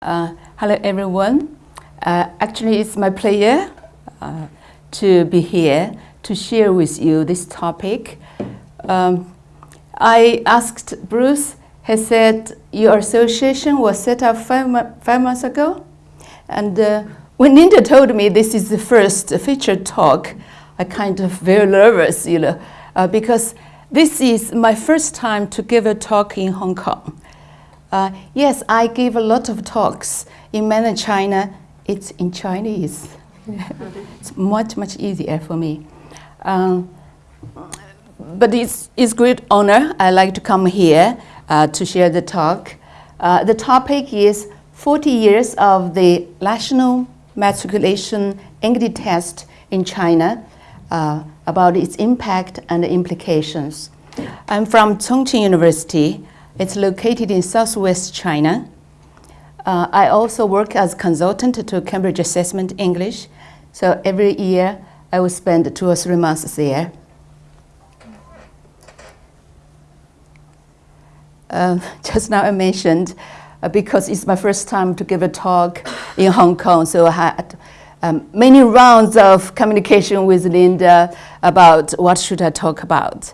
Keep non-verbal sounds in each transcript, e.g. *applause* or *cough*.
Uh, hello everyone. Uh, actually, it's my pleasure uh, to be here to share with you this topic. Um, I asked Bruce, he said, your association was set up five, five months ago. And uh, when Linda told me this is the first featured talk, I kind of very nervous, you know, uh, because this is my first time to give a talk in Hong Kong. Uh, yes, I give a lot of talks in mainland China. It's in Chinese. *laughs* it's much, much easier for me. Um, but it's, it's great honor. I like to come here uh, to share the talk. Uh, the topic is 40 years of the national matriculation English test in China uh, about its impact and implications. I'm from Chongqing University. It's located in southwest China. Uh, I also work as consultant to Cambridge Assessment English. So every year I will spend two or three months there. Uh, *laughs* just now I mentioned, uh, because it's my first time to give a talk in Hong Kong, so I had um, many rounds of communication with Linda about what should I talk about.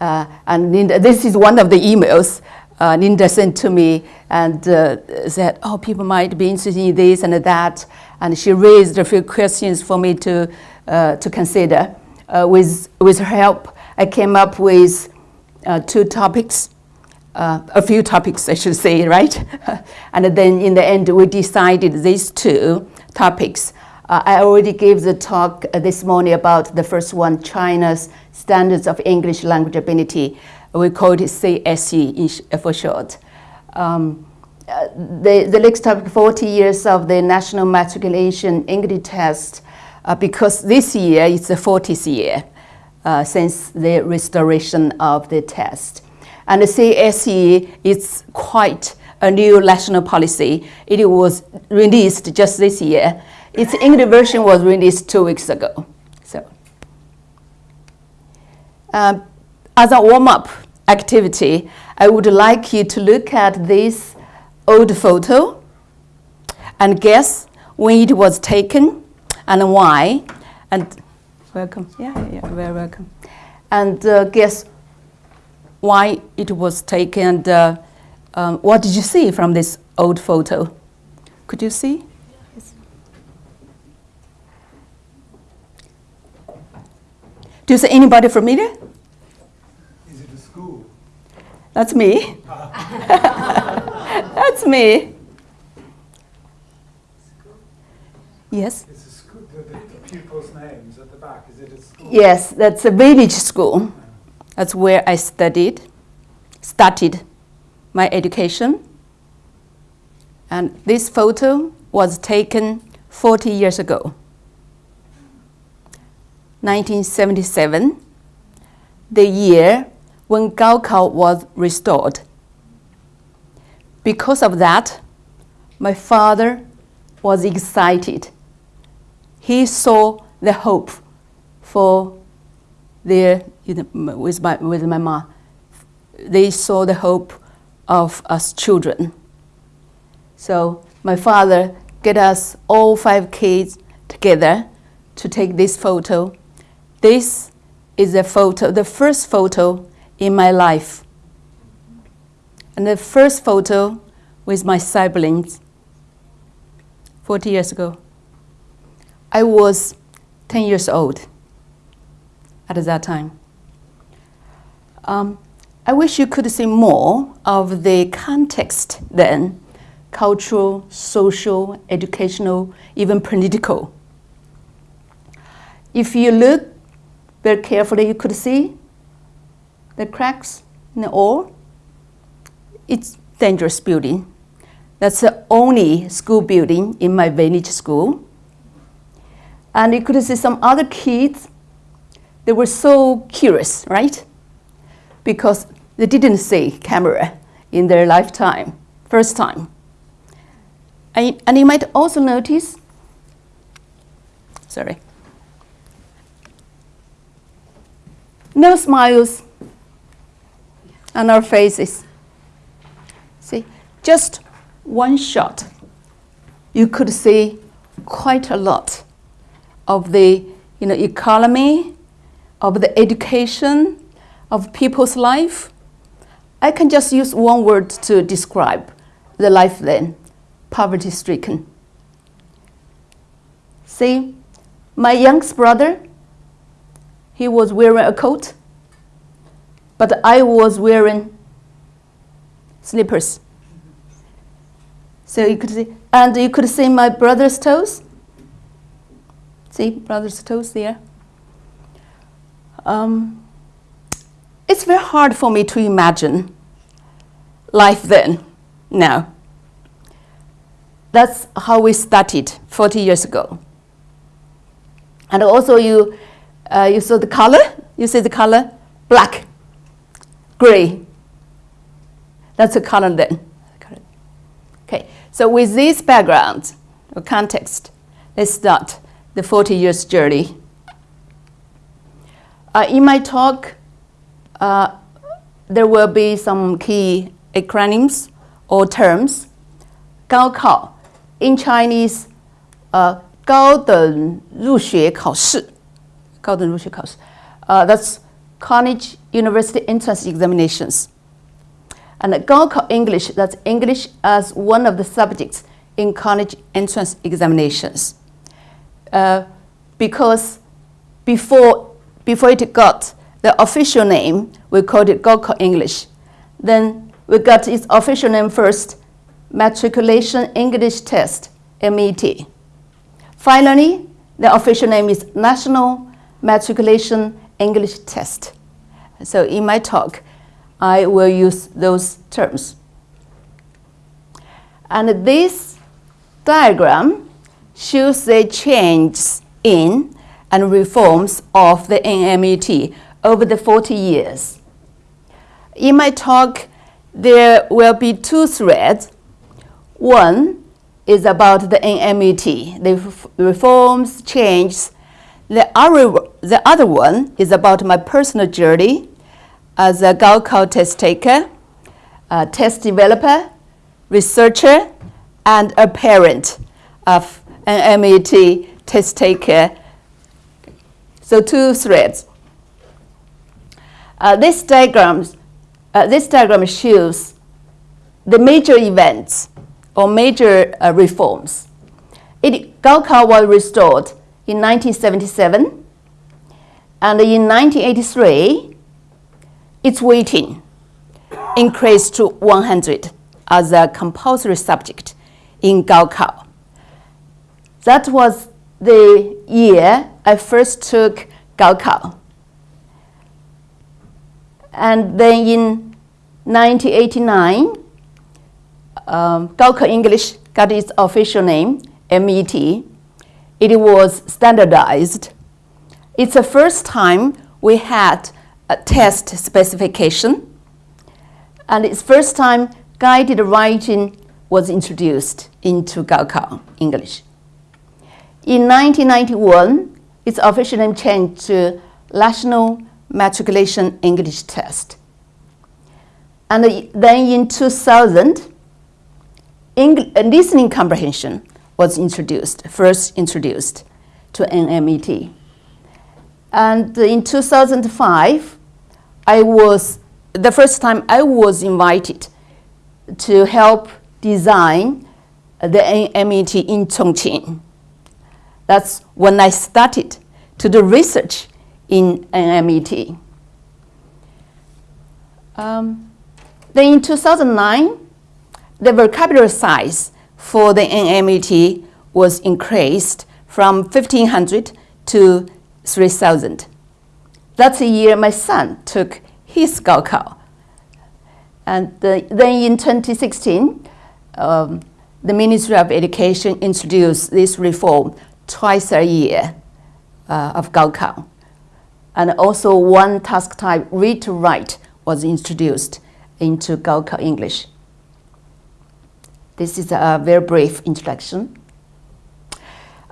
Uh, and Linda, this is one of the emails uh, Linda sent to me and uh, said, oh, people might be interested in this and that. And she raised a few questions for me to, uh, to consider. Uh, with, with her help, I came up with uh, two topics, uh, a few topics, I should say, right? *laughs* and then in the end, we decided these two topics. I already gave the talk this morning about the first one, China's Standards of English Language Ability we call it CSE for short. Um, the, the next topic, 40 years of the National Matriculation English Test, uh, because this year is the 40th year uh, since the restoration of the test. And the CSE is quite a new national policy. It was released just this year. Its English version was released two weeks ago. So, uh, as a warm-up, activity, I would like you to look at this old photo and guess when it was taken and why. And welcome, yeah, yeah, very welcome. And uh, guess why it was taken and uh, um, what did you see from this old photo? Could you see? Yes. Do you see anybody familiar? That's me. *laughs* that's me. Yes? School, the, the pupils' names at the back. Is it a school? Yes, that's a village school. That's where I studied, started my education. And this photo was taken 40 years ago. 1977, the year when Gaokao was restored. Because of that, my father was excited. He saw the hope for their, you know, with, my, with my mom. They saw the hope of us children. So my father get us all five kids together to take this photo. This is a photo, the first photo in my life. And the first photo with my siblings 40 years ago. I was 10 years old at that time. Um, I wish you could see more of the context then, cultural, social, educational, even political. If you look very carefully, you could see the cracks in the ore, it's dangerous building. That's the only school building in my village school. And you could see some other kids, they were so curious, right? Because they didn't see camera in their lifetime, first time. And, and you might also notice, sorry, no smiles on our faces. See, just one shot you could see quite a lot of the you know, economy, of the education, of people's life. I can just use one word to describe the life then, poverty stricken. See, my youngest brother, he was wearing a coat, but I was wearing slippers. So you could see, and you could see my brother's toes. See brother's toes there. Um, it's very hard for me to imagine life then, now. That's how we started 40 years ago. And also you, uh, you saw the color, you see the color? Black, gray. That's the color then. Okay, so with this background or context, let's start the 40 years journey. Uh, in my talk, uh, there will be some key acronyms or terms. 高考 in Chinese, uh, 高等入学考试,高等入学考试, uh, that's college university entrance examinations. And Gaokao English, that's English as one of the subjects in college entrance examinations. Uh, because before, before it got the official name, we called it Gaokao English. Then we got its official name first, Matriculation English Test, MET. Finally, the official name is National Matriculation English Test. So in my talk, I will use those terms. And this diagram shows the changes in and reforms of the NMET over the 40 years. In my talk, there will be two threads. One is about the NMET, the reforms, changes. The other, the other one is about my personal journey as a Gaokao test taker, a test developer, researcher, and a parent of an MET test taker. So two threads. Uh, this, diagram, uh, this diagram shows the major events or major uh, reforms. It, Gaokao was restored in 1977, and in 1983, its weighting increased to 100 as a compulsory subject in Gaokao. That was the year I first took Gaokao. And then in 1989, um, Gaokao English got its official name, MET. It was standardized. It's the first time we had a test specification. And it's first time guided writing was introduced into Gaokao English. In 1991, its official name changed to National Matriculation English Test. And then in 2000, listening comprehension was introduced, first introduced to NMET. And in 2005, I was, the first time I was invited to help design the NMET in Chongqing. That's when I started to do research in NMET. Um, then in 2009, the vocabulary size for the NMET was increased from 1,500 to 3,000. That's the year my son took his Gaokao. And the, then in 2016, um, the Ministry of Education introduced this reform twice a year uh, of Gaokao. And also one task type, read to write, was introduced into Gaokao English. This is a very brief introduction.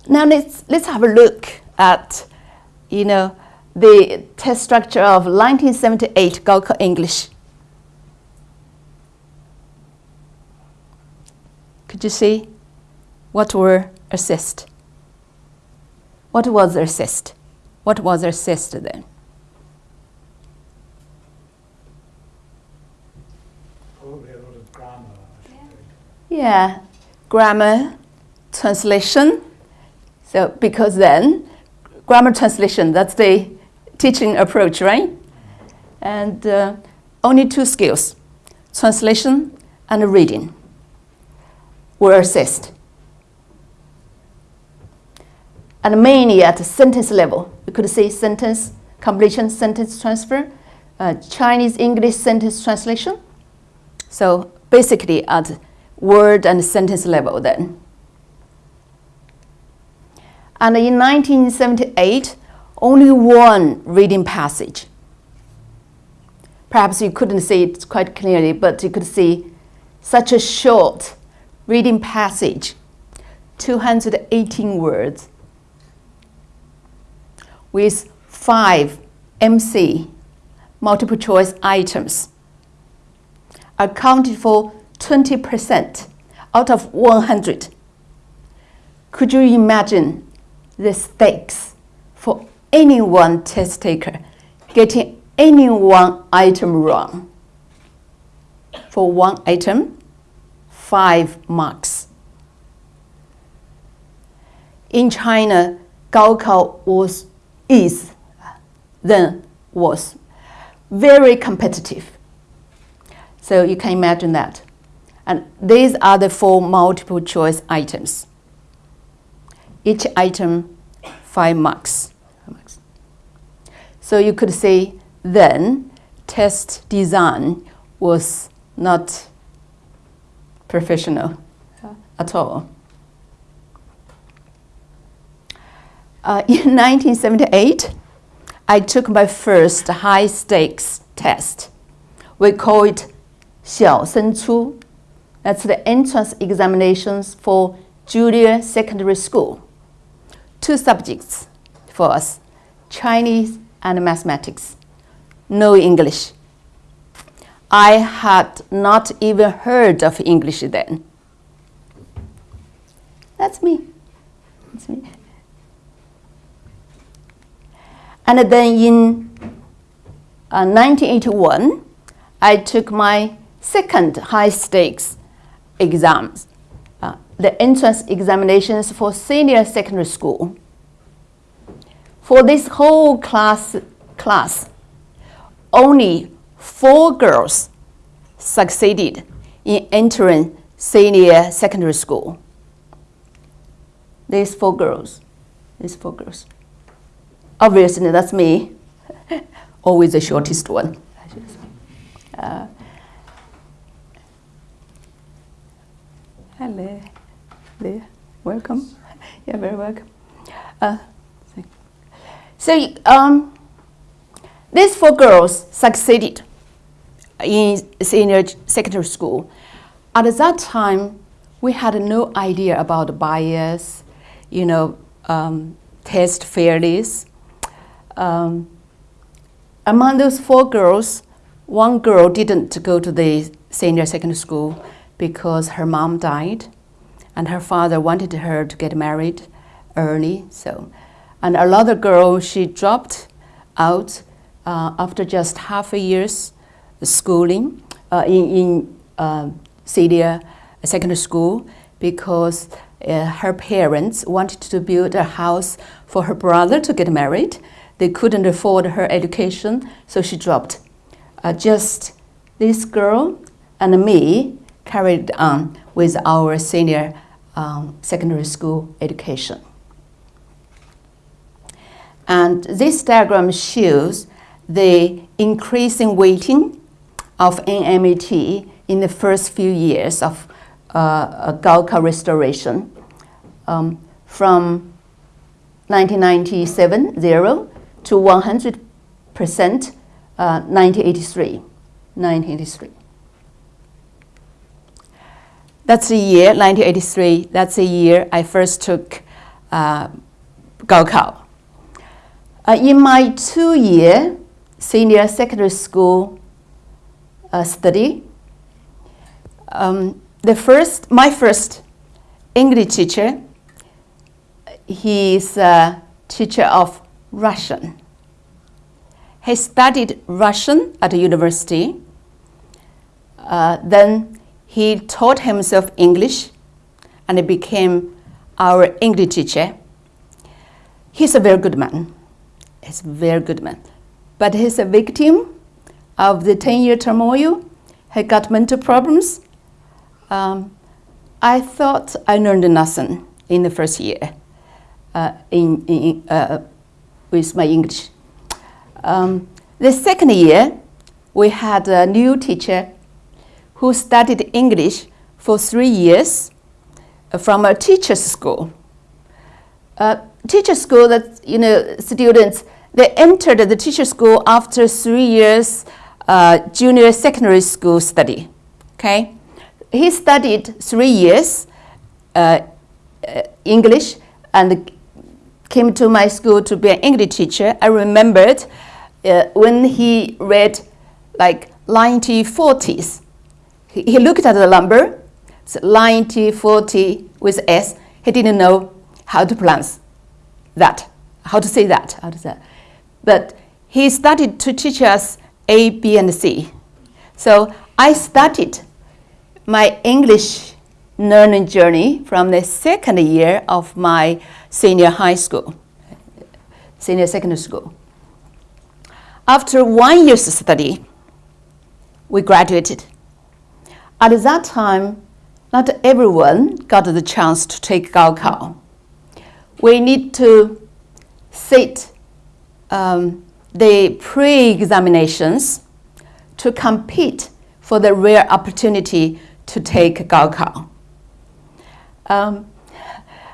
Now let's, let's have a look at, you know, the test structure of 1978 Gaokao English. Could you see? What were assist? What was assist? What was assist then? Probably a lot of grammar, I should think. Yeah, grammar, translation. So because then, grammar translation, that's the teaching approach, right? And uh, only two skills, translation and reading, were assessed. And mainly at sentence level, you could say sentence completion, sentence transfer, uh, Chinese English sentence translation. So basically at word and sentence level then. And in 1978, only one reading passage. Perhaps you couldn't see it quite clearly, but you could see such a short reading passage, 218 words, with five MC, multiple choice items, accounted for 20% out of 100. Could you imagine the stakes for any one test taker getting any one item wrong? For one item, five marks. In China, Gaokao was is then was very competitive. So you can imagine that. And these are the four multiple choice items. Each item, five marks. So you could say then test design was not professional at all. Uh, in *laughs* 1978, I took my first high stakes test. We call it 小升初. That's the entrance examinations for junior secondary school. Two subjects for us Chinese and mathematics. No English. I had not even heard of English then. That's me. That's me. And then in uh, 1981, I took my second high stakes exams, uh, the entrance examinations for senior secondary school. For this whole class, class, only four girls succeeded in entering senior secondary school. These four girls, these four girls. Obviously, that's me, *laughs* always the shortest one. Uh, hello, there, welcome. *laughs* You're very welcome. Uh, so, um, these four girls succeeded in senior secondary school. At that time, we had no idea about bias, you know, um, test fairness. Um, among those four girls, one girl didn't go to the senior secondary school because her mom died and her father wanted her to get married early. So, and another girl, she dropped out uh, after just half a year's schooling uh, in, in uh, senior secondary school because uh, her parents wanted to build a house for her brother to get married. They couldn't afford her education, so she dropped. Uh, just this girl and me carried on with our senior um, secondary school education. And this diagram shows the increasing weighting of NMET in the first few years of uh, Gaokao restoration um, from 1997, zero, to 100% uh, 1983. 1983. That's the year, 1983, that's the year I first took uh, Gaokao. Uh, in my two-year senior secondary school uh, study, um, the first, my first English teacher. He is a teacher of Russian. He studied Russian at the university. Uh, then he taught himself English and he became our English teacher. He's a very good man. He's a very good man. But he's a victim of the 10 year turmoil. He got mental problems. Um, I thought I learned nothing in the first year uh, in, in, uh, with my English. Um, the second year, we had a new teacher who studied English for three years from a teacher's school. Uh, teacher school that you know students they entered the teacher school after three years uh, junior secondary school study. Okay, he studied three years uh, uh, English and came to my school to be an English teacher. I remembered uh, when he read like 1940s. He, looked at the number, so 1940 with S. He didn't know how to pronounce that, how to say that, how to say. But he started to teach us A, B, and C. So I started my English learning journey from the second year of my senior high school, senior secondary school. After one year's study, we graduated. At that time, not everyone got the chance to take Gaokao. We need to sit um, the pre-examinations to compete for the rare opportunity to take Gaokao. Um,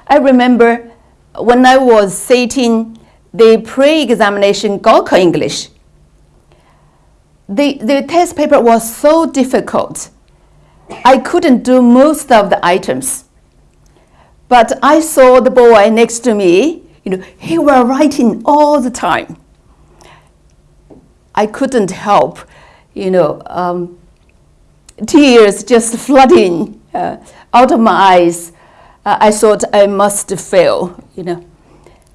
I remember when I was sitting the pre-examination Gaokao English, the, the test paper was so difficult. I couldn't do most of the items. But I saw the boy next to me, you know, he was writing all the time. I couldn't help, you know, um, tears just flooding uh, out of my eyes. Uh, I thought I must fail, you know.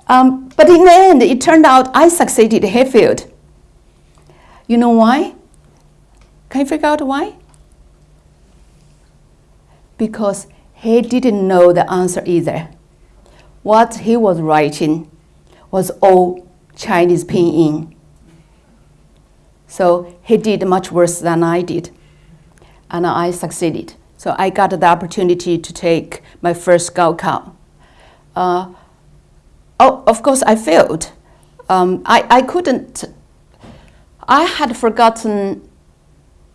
Um, but in the end, it turned out I succeeded, failed. You know why? Can you figure out why? Because he didn't know the answer either. What he was writing was all Chinese pinyin. So he did much worse than I did and I succeeded. So I got the opportunity to take my first Gaokao. Uh, oh, of course, I failed. Um, I, I couldn't, I had forgotten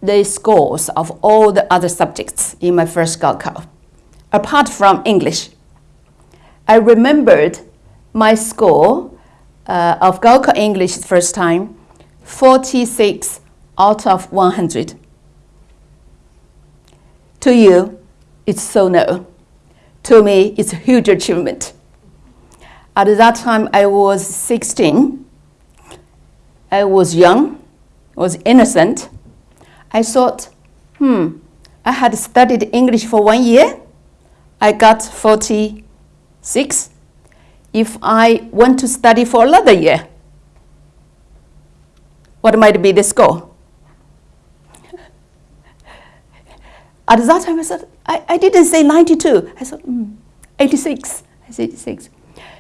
the scores of all the other subjects in my first Gaokao, apart from English. I remembered my score uh, of Gaokao English first time, 46 out of 100. To you, it's so no. To me, it's a huge achievement. At that time, I was 16. I was young, was innocent. I thought, hmm, I had studied English for one year. I got 46. If I want to study for another year, what might be the score? *laughs* At that time, I said, I, I didn't say 92. I said, mm, 86. I said 86.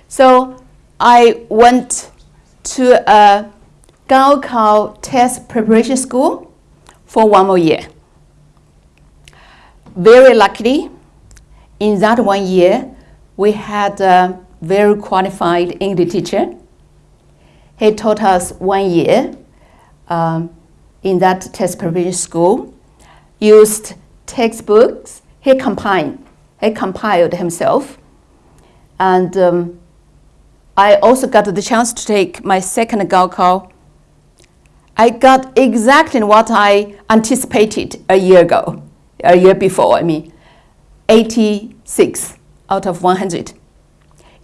So I went to a Gaokao test preparation school for one more year. Very luckily, in that one year, we had a very qualified English teacher. He taught us one year um, in that test preparation school, used textbooks he compiled, he compiled himself. And um, I also got the chance to take my second Gaokao. I got exactly what I anticipated a year ago, a year before, I mean, 86 out of 100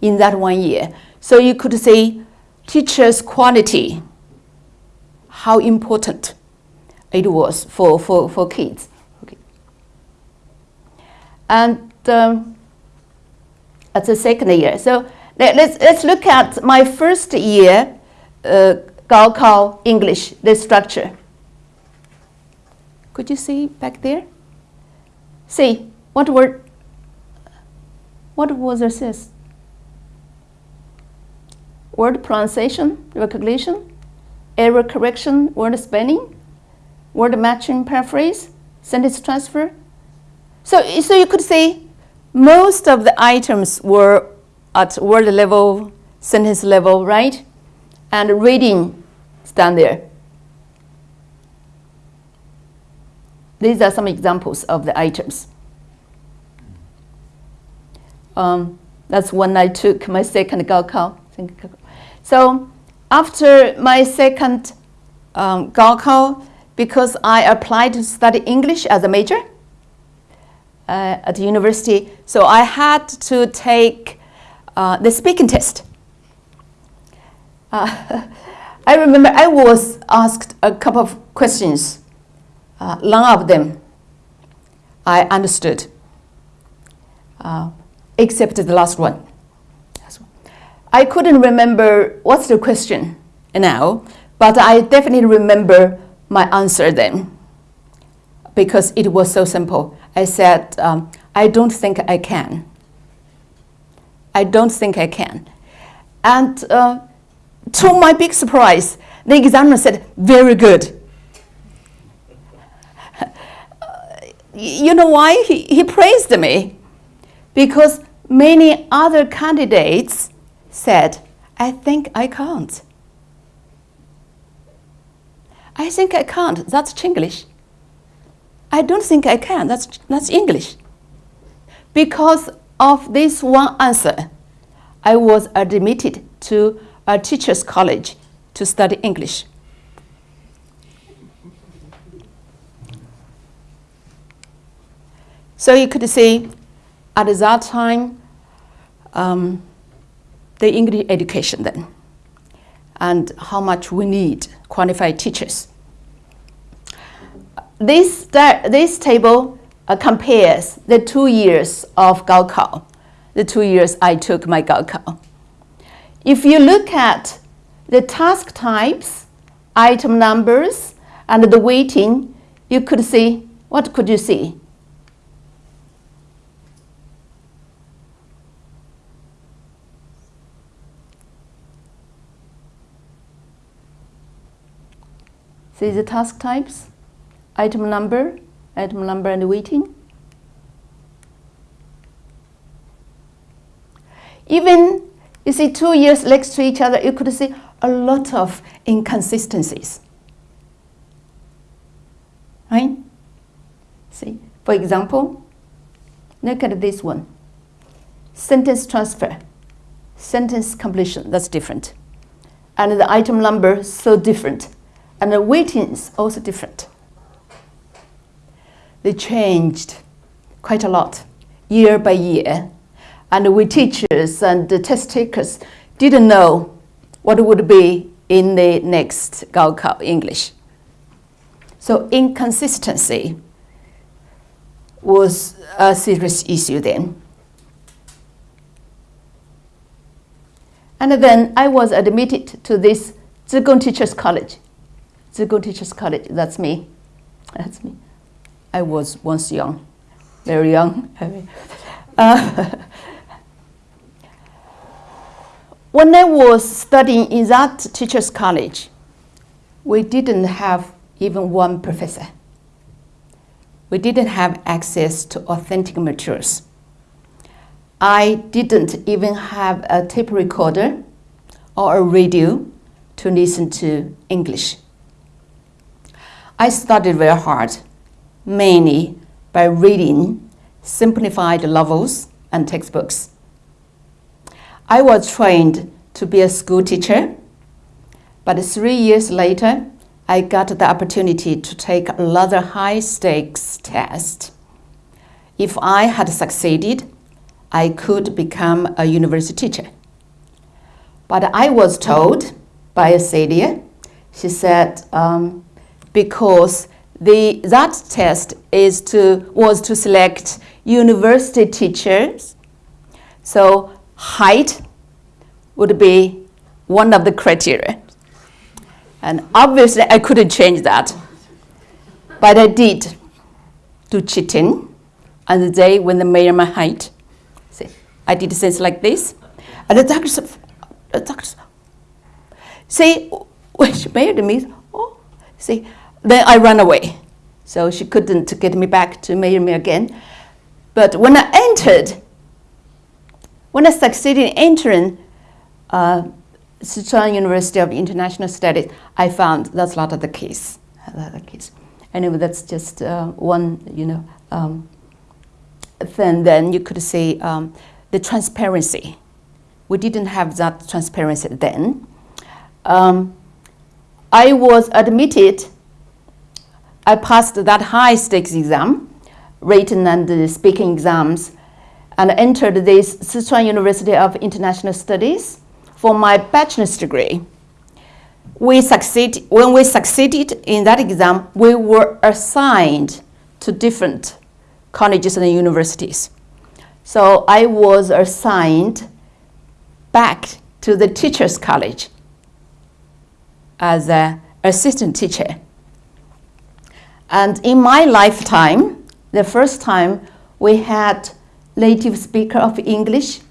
in that one year. So you could say teachers' quality, how important it was for, for, for kids. Okay. And um, at the second year. So let, us let's look at my first year uh, Gaokao English, the structure. Could you see back there? See, what word, what was this? Word pronunciation, recognition, error correction, word spelling, word matching paraphrase, sentence transfer. So, so you could say most of the items were at word level, sentence level, right? And reading down there. These are some examples of the items. Um, that's when I took my second Gaokao. So after my second um, Gaokao, because I applied to study English as a major uh, at the university, so I had to take uh, the speaking test. Uh, *laughs* I remember I was asked a couple of questions. Uh, none of them I understood, uh, except the last one. I couldn't remember what's the question now, but I definitely remember my answer then because it was so simple. I said, um, I don't think I can. I don't think I can. And uh, to my big surprise, the examiner said, very good. *laughs* you know why? He, he praised me. Because many other candidates said, I think I can't. I think I can't. That's Chinglish. I don't think I can. That's, that's English. Because of this one answer, I was admitted to a teacher's college to study English. So you could see at that time, um, the English education then, and how much we need qualified teachers. This, this table uh, compares the two years of Gaokao, the two years I took my Gaokao. If you look at the task types, item numbers, and the weighting, you could see, what could you see? See the task types, item number, item number and weighting. Even, you see two years next to each other, you could see a lot of inconsistencies. Right? See, for example, look at this one. Sentence transfer, sentence completion, that's different. And the item number, so different and the weighting is also different. They changed quite a lot year by year. And we teachers and the test takers didn't know what would be in the next Gaokao English. So inconsistency was a serious issue then. And then I was admitted to this Zhigang Teachers College Zhigang Teachers College, that's me. That's me. I was once young, very young. *laughs* uh, when I was studying in that teachers college, we didn't have even one professor. We didn't have access to authentic materials. I didn't even have a tape recorder or a radio to listen to English. I studied very hard, mainly by reading simplified novels and textbooks. I was trained to be a school teacher, but three years later, I got the opportunity to take another high-stakes test. If I had succeeded, I could become a university teacher. But I was told by a Celia, she said, um, because the, that test is to, was to select university teachers So height would be one of the criteria. And obviously, I couldn't change that. But I did do cheating on the day when they measure my height. See, I did things like this. And the doctor said, the doctor said, see, when she measured me, oh, see, then I ran away. So she couldn't get me back to measure me again. But when I entered, when I succeeded in entering uh, Sichuan University of International Studies, I found that's not the case. Not the case. Anyway, that's just uh, one, you know, um, thing. Then you could say um, the transparency. We didn't have that transparency then. Um, I was admitted, I passed that high stakes exam, written and the speaking exams, and entered this Sichuan University of International Studies for my bachelor's degree. We succeed, when we succeeded in that exam, we were assigned to different colleges and universities. So I was assigned back to the teacher's college as an assistant teacher. And in my lifetime, the first time we had native speaker of English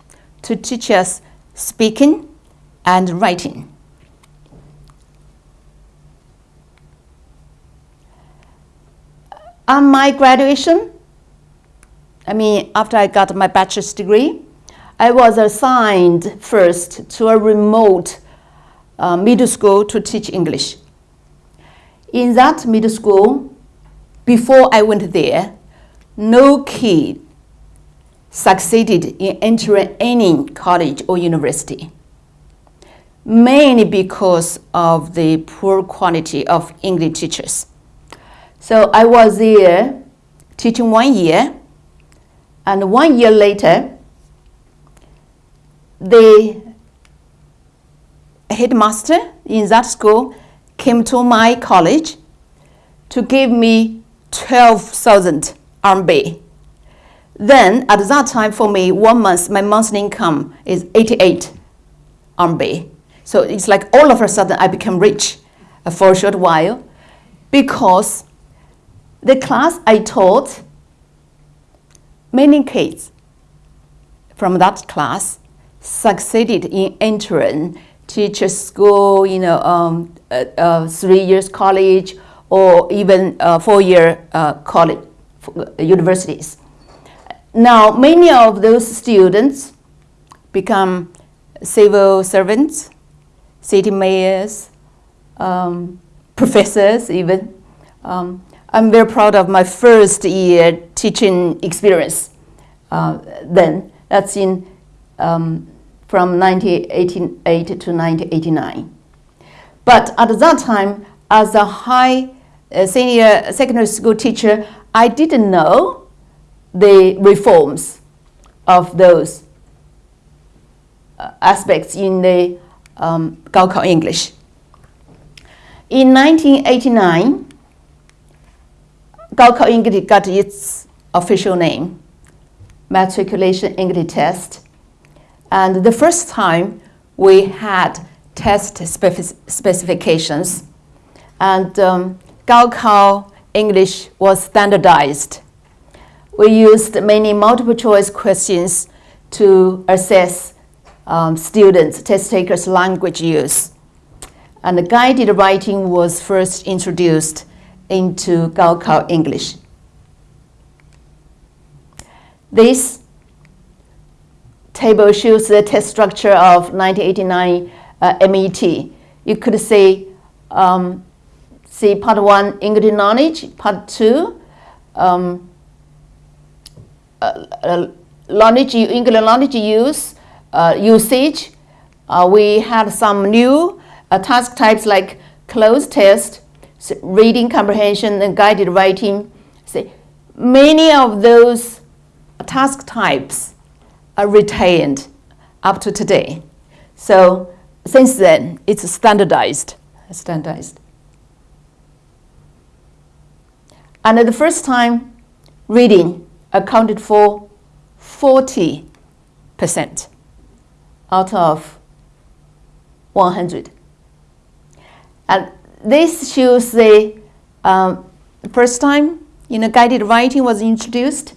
to teach us speaking and writing. On my graduation, I mean, after I got my bachelor's degree, I was assigned first to a remote uh, middle school to teach English. In that middle school, before I went there, no kid succeeded in entering any college or university, mainly because of the poor quality of English teachers. So I was there teaching one year, and one year later, the headmaster in that school came to my college to give me 12,000 RMB. Then at that time for me, one month, my monthly income is 88 RMB. So it's like all of a sudden I became rich for a short while because the class I taught, many kids from that class succeeded in entering teacher school, you know, um, uh, uh, three years college or even uh, four-year uh, college uh, universities. Now, many of those students become civil servants, city mayors, um, professors even. Um, I'm very proud of my first year teaching experience uh, then. That's in um, from 1988 to 1989. But at that time, as a high uh, senior secondary school teacher, I didn't know the reforms of those uh, aspects in the um, Gaokao English. In 1989, Gaokao English got its official name, Matriculation English Test, and the first time we had test specific specifications and um, Gaokao English was standardized. We used many multiple choice questions to assess um, students, test takers' language use. And the guided writing was first introduced into Gaokao English. This table shows the test structure of 1989 uh, MET. You could say, um, see part one, English knowledge, part two, um, knowledge use, uh, usage. Uh, we had some new uh, task types like cloze test, reading comprehension, and guided writing. See, many of those task types are retained up to today. So since then, it's standardized. standardized. And the first time, reading accounted for 40 percent out of 100. And this shows the um, first time you know, guided writing was introduced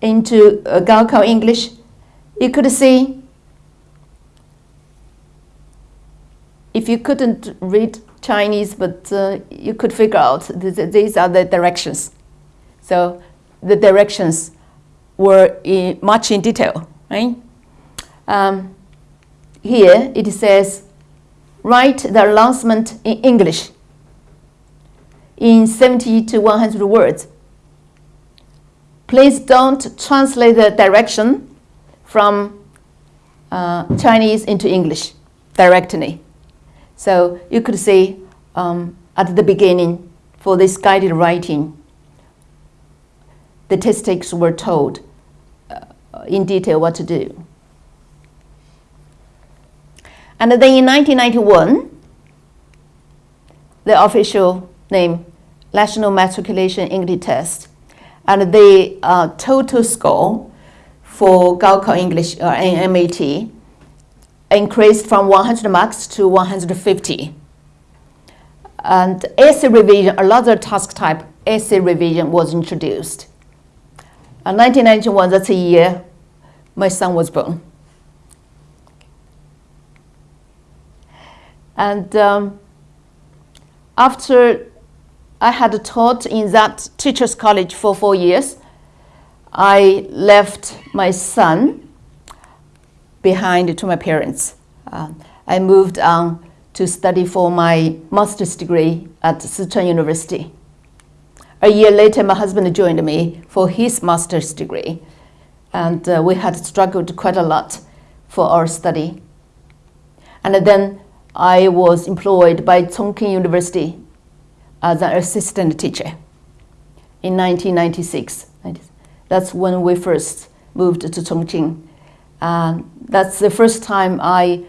into uh, Gaokao English. You could see if you couldn't read Chinese, but uh, you could figure out th these are the directions. So the directions were in, much in detail, right? Um, here it says, write the announcement in English in 70 to 100 words. Please don't translate the direction from uh, Chinese into English directly. So you could see um, at the beginning for this guided writing, the takers were told in detail what to do. And then in 1991, the official name, National Matriculation English Test, and the uh, total score for Gaokao English or uh, NMET increased from 100 marks to 150. And essay revision, another task type, essay revision was introduced. In 1991, that's the year my son was born. And um, after I had taught in that teacher's college for four years, I left my son behind to my parents. Uh, I moved on to study for my master's degree at Sichuan University. A year later, my husband joined me for his master's degree, and uh, we had struggled quite a lot for our study. And then I was employed by Chongqing University as an assistant teacher in 1996. That's when we first moved to Chongqing. Um, that's the first time I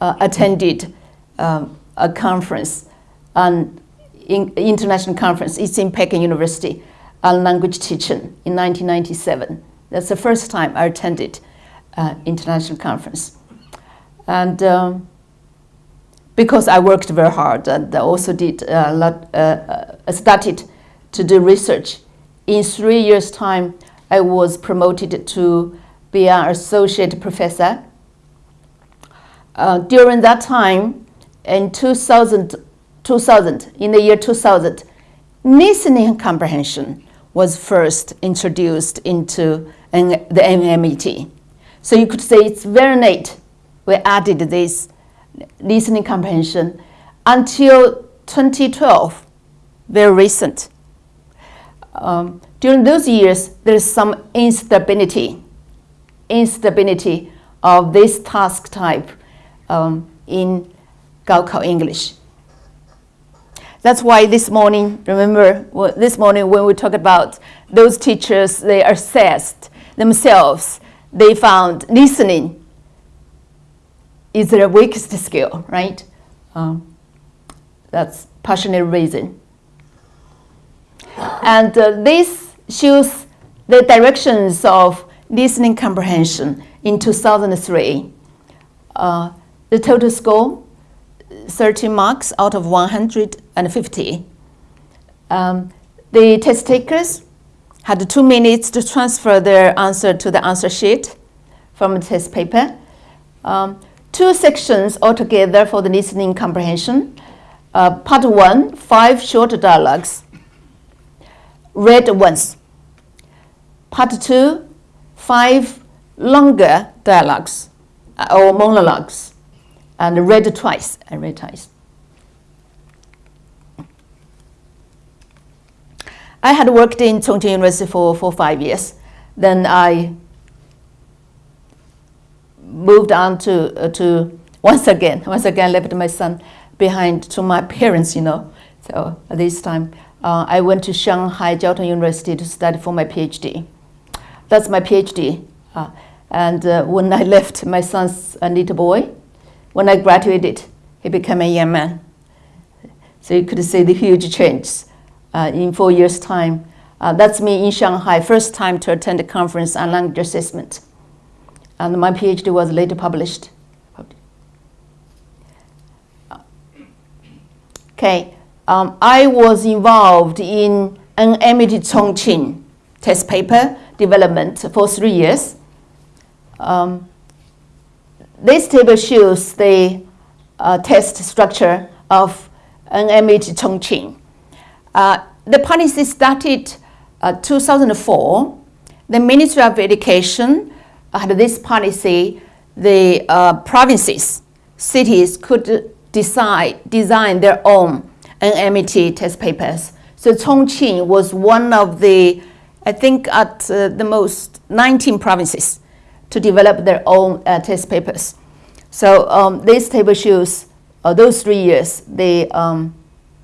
uh, attended um, a conference, an in, international conference. It's in Peking University on language teaching in 1997. That's the first time I attended uh, international conference. And um, because I worked very hard and also did a lot, uh, uh, started to do research. In three years' time, I was promoted to be an associate professor. Uh, during that time, in 2000, 2000, in the year 2000, listening comprehension was first introduced into the NMET. So you could say it's very late we added this listening comprehension until 2012, very recent. Um, during those years, there is some instability, instability of this task type um, in Gaokao English. That's why this morning, remember, this morning when we talk about those teachers, they are assessed themselves, they found listening is their weakest skill, right? Um, that's passionate reason. And uh, this shows the directions of listening comprehension in 2003. Uh, the total score, 30 marks out of 150. Um, the test takers had two minutes to transfer their answer to the answer sheet from the test paper. Um, two sections altogether for the listening comprehension. Uh, part one, five short dialogues, read once. Part two, five longer dialogues uh, or monologues, and read twice. I read twice. I had worked in Chongqing University for, for five years. Then I moved on to, uh, to once again, *laughs* once again left my son behind to my parents, you know. So this time uh, I went to Shanghai Jiao Tong University to study for my PhD. That's my PhD. Uh, and uh, when I left, my son's a little boy. When I graduated, he became a young man. So you could see the huge change uh, in four years' time. Uh, that's me in Shanghai, first time to attend a conference on language assessment and my PhD was later published. Okay, um, I was involved in an NMET Chongqing test paper development for three years. Um, this table shows the uh, test structure of an NMET Chongqing. Uh, the policy started uh, 2004. The Ministry of Education had this policy. The uh, provinces, cities could decide, design their own NMET test papers. So Chongqing was one of the, I think at uh, the most 19 provinces to develop their own uh, test papers. So um, this table shows uh, those three years, the um,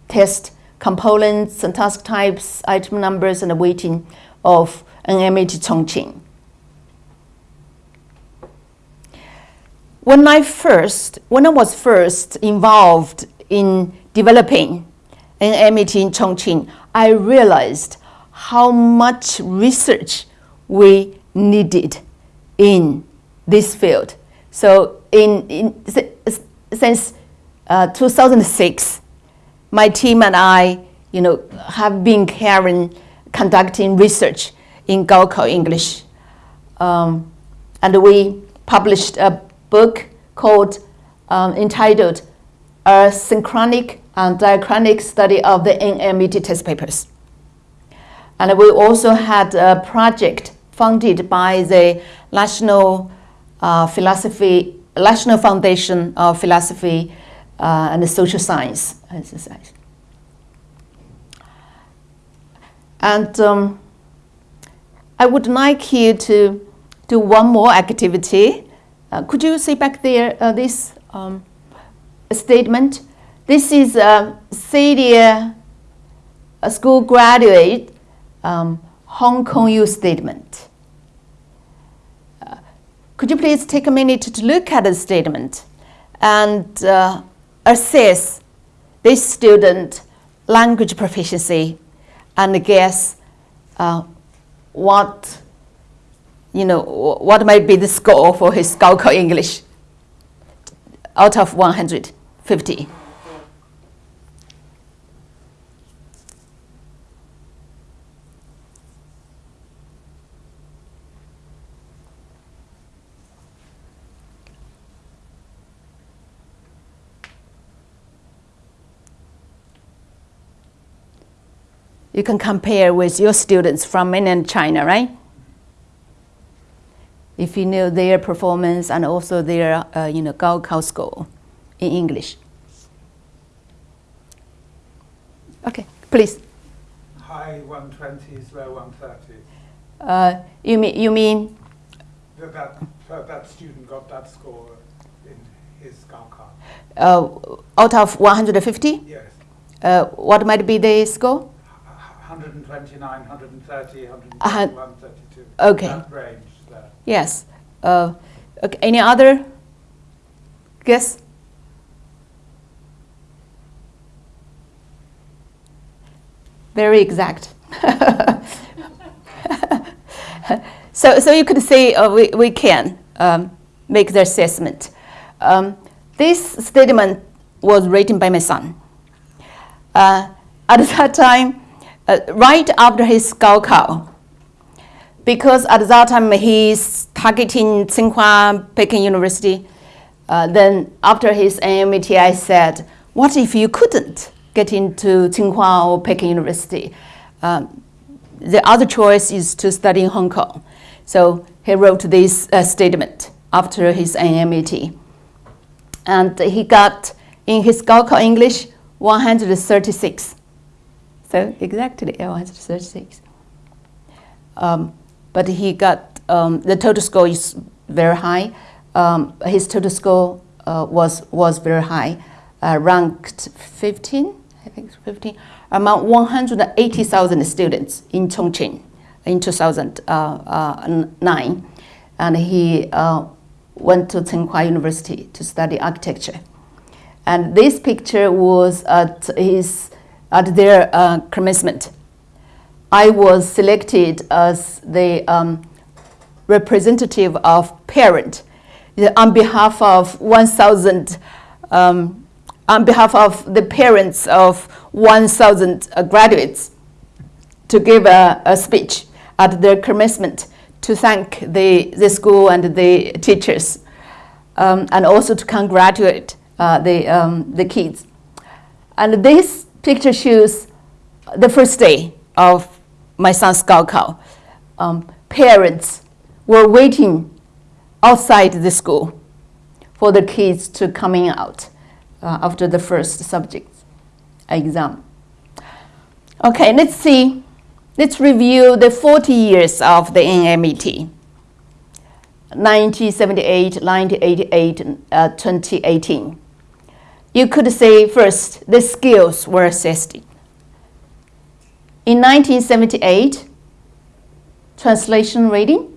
test components and task types, item numbers, and the weighting of NMET Chongqing. When I first, when I was first involved in developing NMET in Chongqing, I realized how much research we needed in this field. So in, in since uh, 2006, my team and I, you know, have been carrying, conducting research in Gaokao English. Um, and we published a book called, um, entitled A Synchronic and Diachronic Study of the NMET Test Papers. And we also had a project funded by the National uh, Philosophy, National Foundation of Philosophy uh, and the Social Science exercise. And um, I would like you to do one more activity. Uh, could you see back there uh, this um, statement? This is a CEDIA a school graduate um, Hong Kong U statement. Uh, could you please take a minute to look at the statement and uh, assess this student language proficiency and guess uh, what you know what might be the score for his Gaokao English out of 150. You can compare with your students from mainland China, right? If you know their performance and also their, uh, you know, Gaokao score in English. Okay, please. High 120s, low 130s. Uh, you mean you mean? That that, that student got that score in his Gaokao. Uh, out of 150? Yes. Uh, what might be the score? 129, 130, 131, Uh, 132. okay. That range there. Yes. Uh, okay. Any other guess? Very exact. *laughs* so, so you could say uh, we, we can um, make the assessment. Um, this statement was written by my son. Uh, at *laughs* that time, uh, right after his Gaokao, because at that time he's targeting Tsinghua Peking University. Uh, then after his NMET, I said, what if you couldn't get into Tsinghua or Peking University? Um, the other choice is to study in Hong Kong. So he wrote this uh, statement after his NMET. And he got, in his Gaokao English, 136. So exactly L one hundred thirty six. Um, but he got, um, the total score is very high. Um, his total score uh, was, was very high, uh, ranked 15, I think 15, among 180,000 students in Chongqing in 2009. Uh, and he uh, went to Tsinghua University to study architecture. And this picture was at his at their uh, commencement. I was selected as the um, representative of parent on behalf of 1,000, um, on behalf of the parents of 1,000 uh, graduates to give a, a, speech at their commencement to thank the, the school and the teachers um, and also to congratulate uh, the, um, the kids. And this picture shows the first day of my son's Gaokao. Um, parents were waiting outside the school for the kids to coming out uh, after the first subject exam. Okay, let's see. Let's review the 40 years of the NMET. 1978, 1988, uh, 2018. You could say first, the skills were assessed. In 1978, translation reading.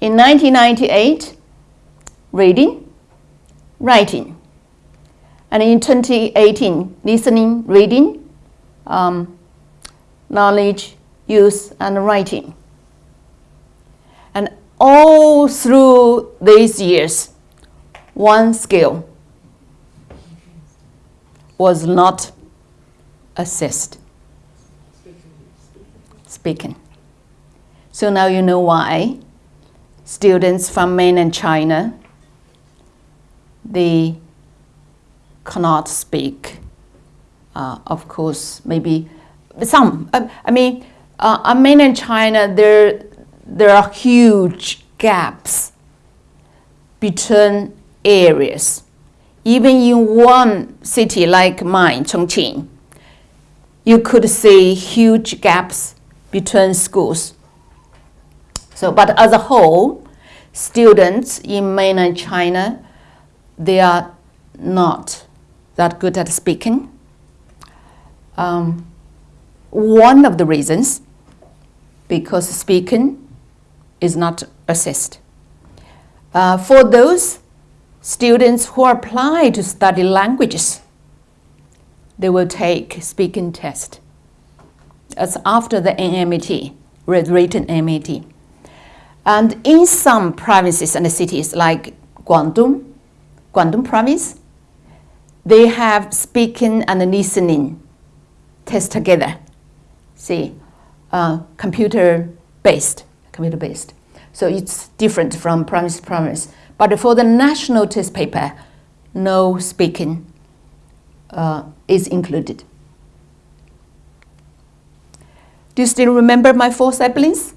In 1998, reading, writing. And in 2018, listening, reading, um, knowledge, use, and writing. And all through these years, one skill was not assessed. Speaking. So now you know why students from mainland China, they cannot speak. Uh, of course, maybe some. Uh, I mean, uh, in mainland China, there there are huge gaps between areas. Even in one city like mine, Chongqing, you could see huge gaps between schools. So, but as a whole, students in mainland China, they are not that good at speaking. Um, one of the reasons, because speaking is not assessed. Uh, for those students who apply to study languages, they will take speaking test. That's after the NMET, written NMET. And in some provinces and cities like Guangdong, Guangdong province, they have speaking and listening test together. See, uh, computer based computer based. So it's different from province to province. But for the national test paper, no speaking uh, is included. Do you still remember my four siblings?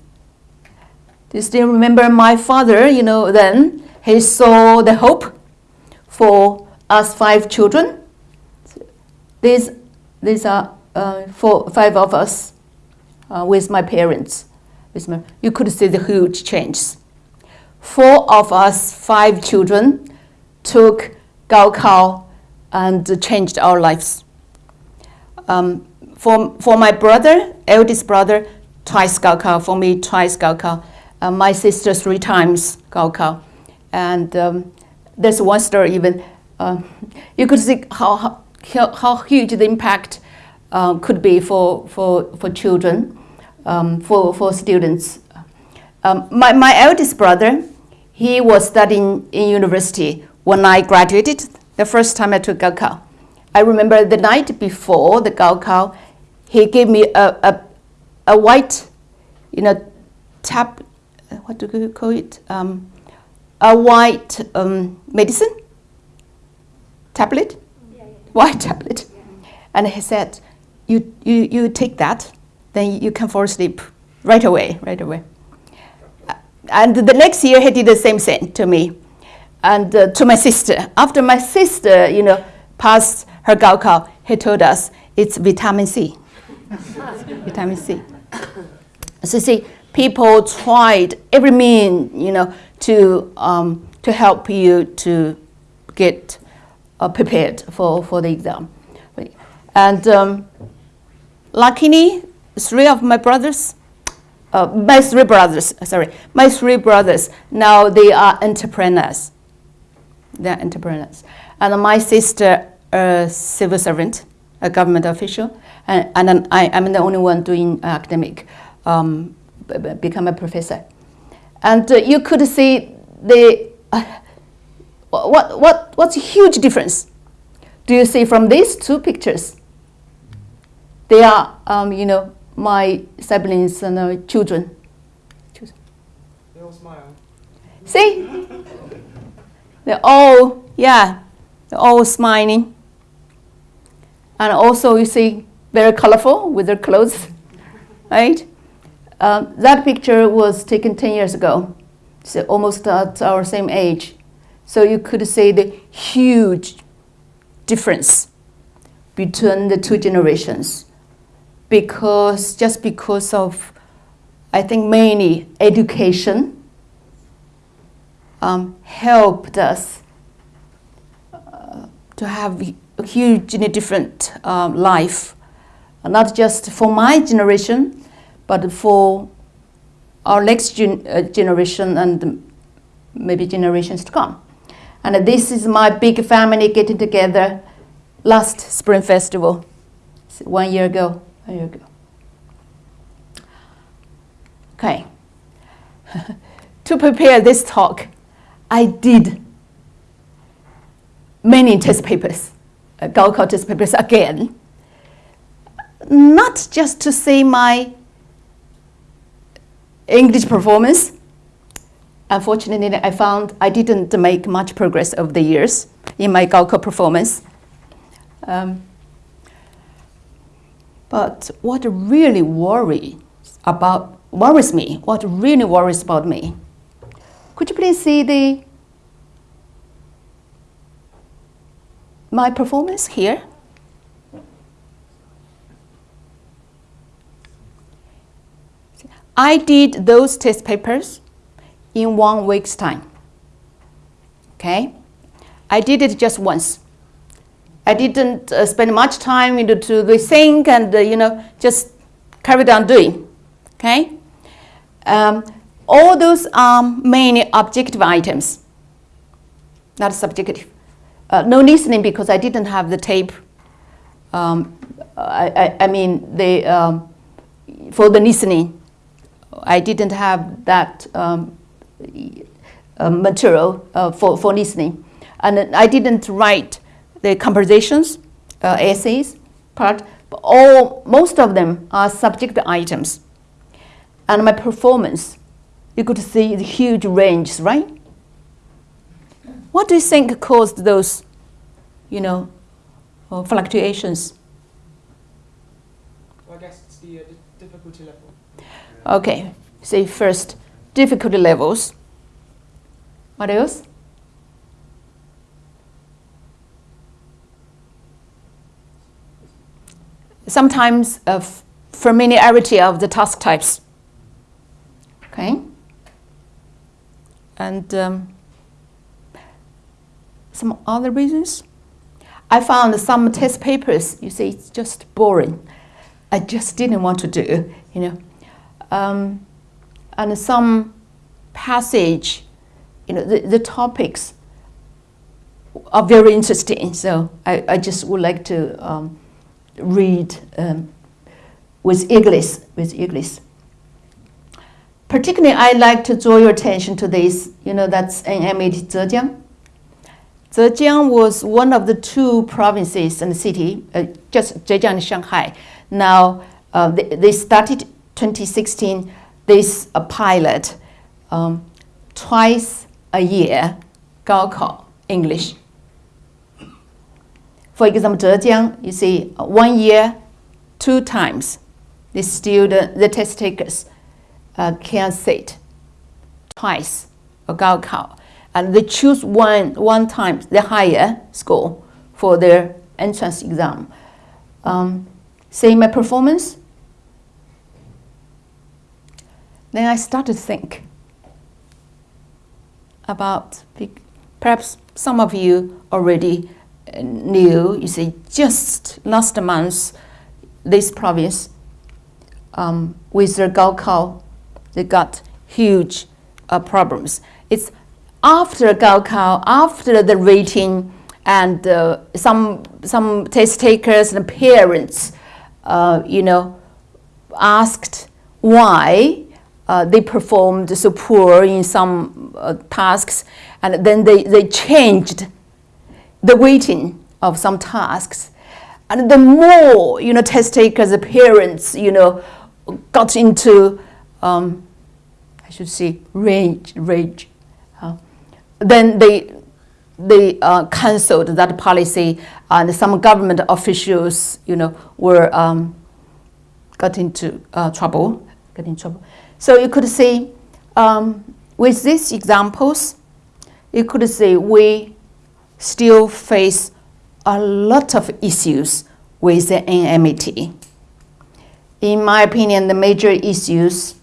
Do you still remember my father? You know, then he saw the hope for us five children. These, these are uh, four, five of us uh, with my parents you could see the huge changes. Four of us, five children, took Gaokao and changed our lives. Um, for, for my brother, eldest brother, twice Gaokao. For me, twice Gaokao. Uh, my sister, three times Gaokao. And um, there's one story even. Uh, you could see how, how, how huge the impact uh, could be for, for, for children um, for, for students. Um, my, my eldest brother, he was studying in university when I graduated, the first time I took Gaokao. I remember the night before the Gaokao, he gave me a, a, a white, you know, tab, what do you call it? Um, a white um, medicine tablet, yeah, yeah. white tablet. Yeah. And he said, you, you, you take that then you can fall asleep right away, right away. And the next year he did the same thing to me and uh, to my sister. After my sister, you know, passed her Gaokao, he told us it's vitamin C. *laughs* vitamin C. So see, people tried every mean, you know, to, um, to help you to get uh, prepared for, for the exam. And um, luckily, three of my brothers, uh, my three brothers, sorry, my three brothers, now they are entrepreneurs. They're entrepreneurs. And my sister, a civil servant, a government official, and, and I am the only one doing academic, um, become a professor. And uh, you could see the, uh, what, what, what's a huge difference? Do you see from these two pictures? They are, um, you know, my siblings and uh, children. They all smile. See? They're all, yeah, they're all smiling. And also, you see, very colorful with their clothes, *laughs* right? Um, that picture was taken 10 years ago, so almost at our same age. So you could see the huge difference between the two generations because just because of, I think, mainly education um, helped us uh, to have a hugely different um, life, not just for my generation, but for our next gen uh, generation and maybe generations to come. And this is my big family getting together last Spring Festival, one year ago. One year ago. Okay. *laughs* to prepare this talk, I did many test papers, uh, Gaokao test papers again. Not just to see my English performance. Unfortunately, I found I didn't make much progress over the years in my Gaokao performance. Um, but what really worry about worries me, what really worries about me, could you please see the my performance here? I did those test papers in one week's time. Okay? I did it just once. I didn't uh, spend much time into to the think and uh, you know just carried on doing. Okay? Um, all those are mainly objective items, not subjective. Uh, no listening because I didn't have the tape. Um, I, I, I, mean, the, um, for the listening, I didn't have that um, uh, material uh, for, for listening. And I didn't write the compositions, uh, essays part, but all, most of them are subject items. And my performance, you could see the huge ranges, right? What do you think caused those, you know, uh, fluctuations? Well, I guess it's the, uh, the difficulty level. Okay, say first, difficulty levels. What else? Sometimes a familiarity of the task types. Okay? And um, some other reasons. I found some test papers, you see, it's just boring. I just didn't want to do, you know. Um, and some passage, you know, the, the topics are very interesting. So I, I just would like to um, read um, with English, with English. Particularly, I like to draw your attention to this. You know, that's NMET Zhejiang. Zhejiang was one of the two provinces in the city, uh, just Zhejiang and Shanghai. Now, uh, they, they started 2016 this a pilot um, twice a year, Gaokao English. For example, Zhejiang, you see, one year, two times, the student, the test takers uh, can sit twice Gaokao, and they choose one one time the higher score for their entrance exam. Um, see my performance? Then I started to think about, perhaps some of you already knew, you see, just last month, this province, um, with their Gaokao, they got huge uh, problems. It's after Gaokao, after the rating, and uh, some, some test takers and parents, uh, you know, asked why uh, they performed so poor in some uh, tasks, and then they, they changed the weighting of some tasks. And the more, you know, test takers, the parents, you know, got into, um, I should say, rage, rage. Uh, then they, they uh, cancelled that policy, and some government officials, you know, were um, got into uh, trouble, got in trouble. So you could say, um, with these examples, you could say we still face a lot of issues with the NMET. In my opinion, the major issues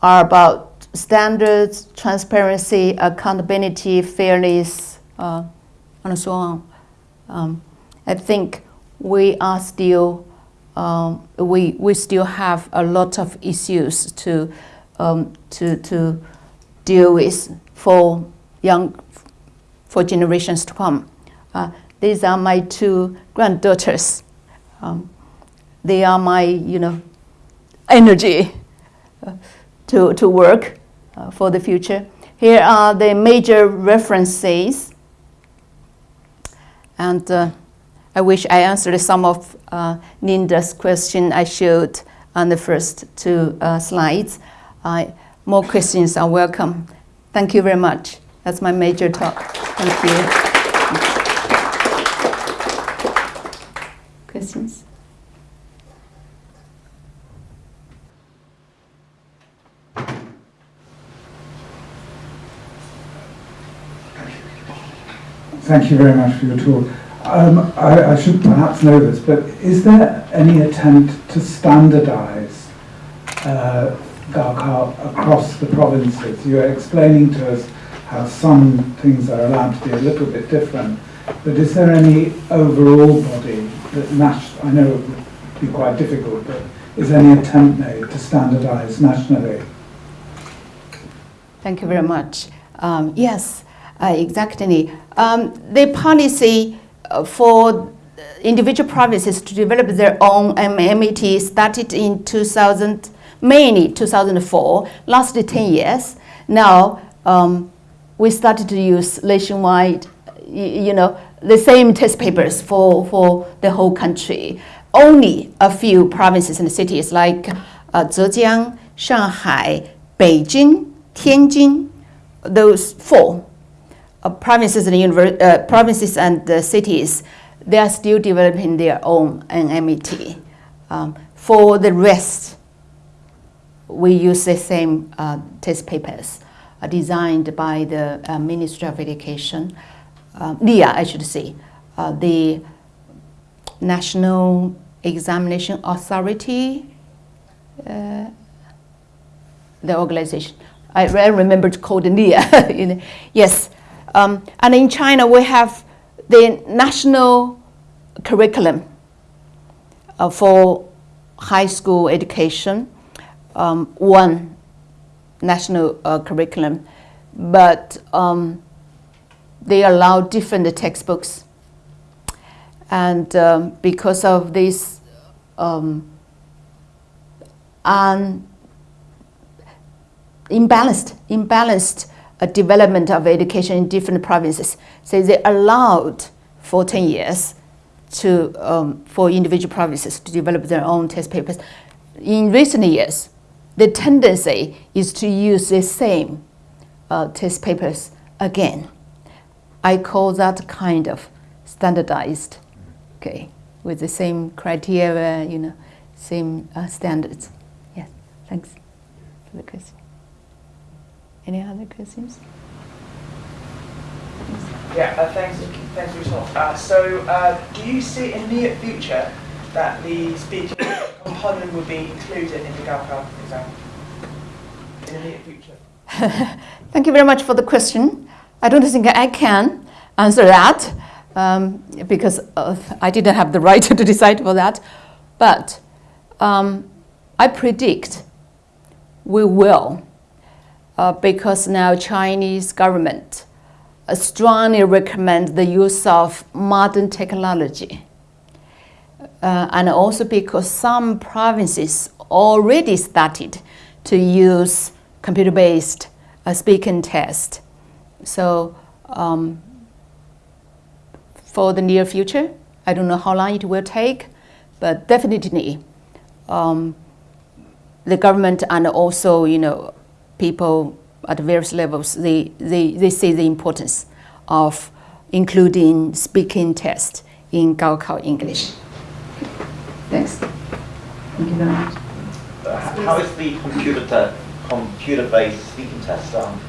are about standards, transparency, accountability, fairness, uh, and so on. Um, I think we are still um, we we still have a lot of issues to um, to to deal with for young for generations to come. Uh, these are my two granddaughters. Um, they are my, you know, energy uh, to, to work uh, for the future. Here are the major references. And uh, I wish I answered some of uh, Linda's question I showed on the first two uh, slides. more questions are welcome. Thank you very much. That's my major talk. Thank you. Questions? Thank you very much for your talk. Um, I, I, should perhaps know this, but is there any attempt to standardize uh, across the provinces? You're explaining to us how some things are allowed to be a little bit different, but is there any overall body that, I know it would be quite difficult, but is any attempt made to standardize nationally? Thank you very much. Um, yes, uh, exactly. Um, the policy uh, for individual provinces to develop their own MET started in 2000, mainly 2004, lasted 10 years. Now, um, we started to use nationwide, you know, the same test papers for, for the whole country. Only a few provinces and cities like uh, Zhejiang, Shanghai, Beijing, Tianjin, those four uh, provinces and uh, provinces and uh, cities, they are still developing their own NMET. Um, for the rest, we use the same uh, test papers designed by the uh, Ministry of Education, NIA, I should say, the National Examination Authority, the organization. I, I remember to call the NIA. *laughs* yes, um, and in China, we have the national curriculum uh, for high school education, um, one national uh, curriculum, but um, they allow different textbooks. And um, because of this um, un imbalanced, imbalanced a development of education in different provinces. So they allowed for 10 years to, um, for individual provinces to develop their own test papers. In recent years, the tendency is to use the same uh, test papers again. I call that kind of standardized, okay, with the same criteria, you know, same uh, standards. Yes, thanks for the question. Any other questions? Yeah, uh, thanks, thanks for your talk. Uh, so, uh, do you see in the near future that the speaking *coughs* component will be included in the Gaokao exam? In the near future? *laughs* Thank you very much for the question. I don't think I can answer that um, because uh, I didn't have the right *laughs* to decide for that. But um, I predict we will uh, because now Chinese government strongly recommend the use of modern technology. Uh, and also because some provinces already started to use computer-based uh, speaking test. So um, for the near future, I don't know how long it will take, but definitely um, the government and also you know people at various levels they, they, they see the importance of including speaking test in Gaokao English. Thanks. Thank you very much. Uh, How is the computer te- computer-based speaking test done?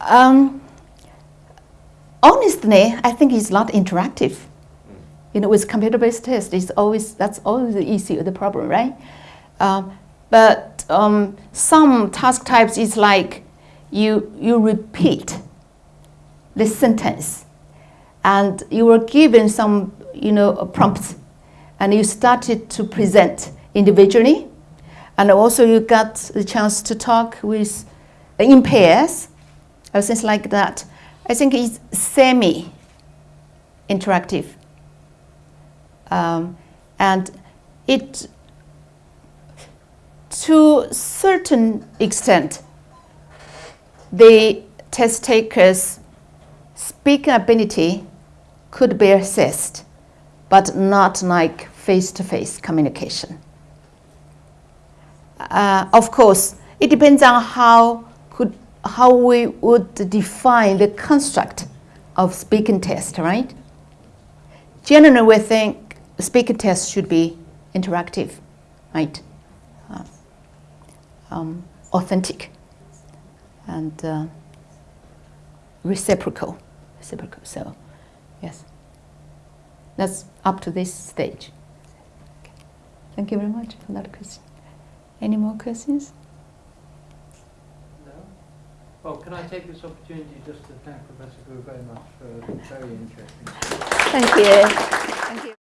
Um, honestly, I think it's not interactive. You know, with computer-based test, it's always that's always the issue, the problem, right? Um, but um, some task types is like you you repeat the sentence, and you were given some you know prompts, and you started to present individually, and also you got the chance to talk with in pairs or things like that. I think it's semi-interactive. Um, and it, to certain extent, the test taker's speaking ability could be assessed, but not like face-to-face communication. Uh, of course, it depends on how could how we would define the construct of speaking test, right? Generally, we think speaking test should be interactive, right? Uh, um, authentic and uh, reciprocal, reciprocal. So, yes, that's up to this stage. Okay. Thank you very much for that question. Any more questions? No? Well, can I take this opportunity just to thank Professor Gu very much for a very interesting Thank you. Thank you.